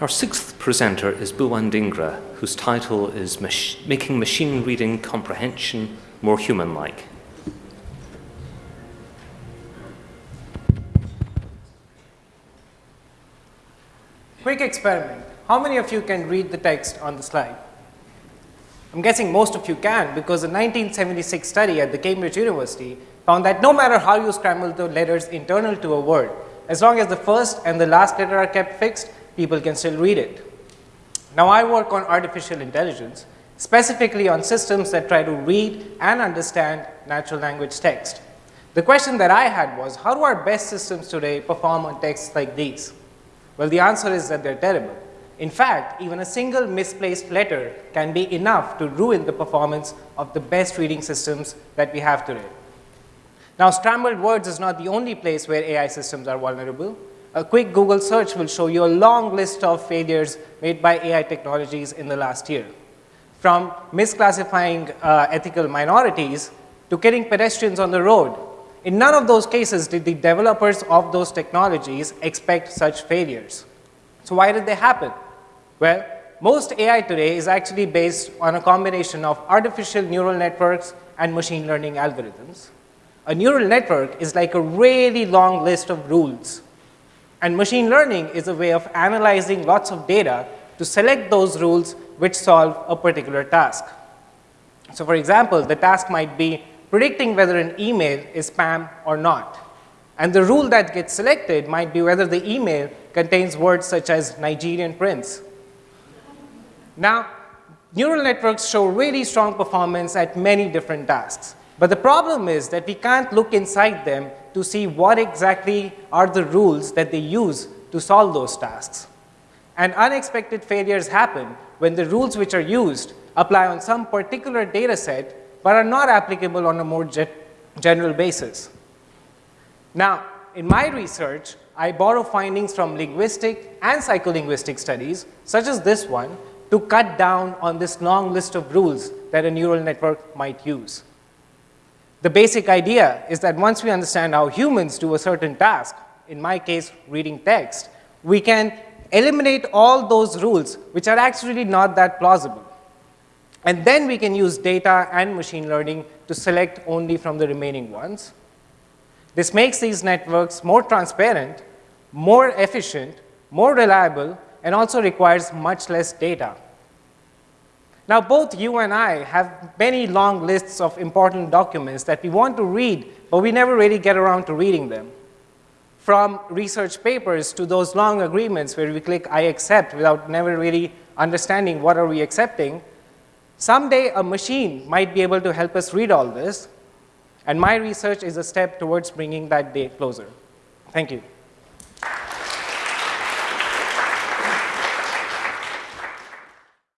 Our sixth presenter is Bhuwan Dhingra, whose title is Mach Making Machine Reading Comprehension More Human-like. Quick experiment. How many of you can read the text on the slide? I'm guessing most of you can because a 1976 study at the Cambridge University found that no matter how you scramble the letters internal to a word, as long as the first and the last letter are kept fixed, people can still read it. Now I work on artificial intelligence, specifically on systems that try to read and understand natural language text. The question that I had was, how do our best systems today perform on texts like these? Well, the answer is that they're terrible. In fact, even a single misplaced letter can be enough to ruin the performance of the best reading systems that we have today. Now, scrambled words is not the only place where AI systems are vulnerable. A quick Google search will show you a long list of failures made by AI technologies in the last year. From misclassifying uh, ethical minorities to killing pedestrians on the road. In none of those cases did the developers of those technologies expect such failures. So why did they happen? Well, most AI today is actually based on a combination of artificial neural networks and machine learning algorithms. A neural network is like a really long list of rules. And machine learning is a way of analyzing lots of data to select those rules which solve a particular task. So for example, the task might be predicting whether an email is spam or not. And the rule that gets selected might be whether the email contains words such as Nigerian prince now, neural networks show really strong performance at many different tasks. But the problem is that we can't look inside them to see what exactly are the rules that they use to solve those tasks. And unexpected failures happen when the rules which are used apply on some particular data set, but are not applicable on a more ge general basis. Now, in my research, I borrow findings from linguistic and psycholinguistic studies, such as this one, to cut down on this long list of rules that a neural network might use. The basic idea is that once we understand how humans do a certain task, in my case, reading text, we can eliminate all those rules which are actually not that plausible. And then we can use data and machine learning to select only from the remaining ones. This makes these networks more transparent, more efficient, more reliable, and also requires much less data. Now, both you and I have many long lists of important documents that we want to read, but we never really get around to reading them. From research papers to those long agreements where we click I accept without never really understanding what are we accepting, someday a machine might be able to help us read all this, and my research is a step towards bringing that day closer. Thank you.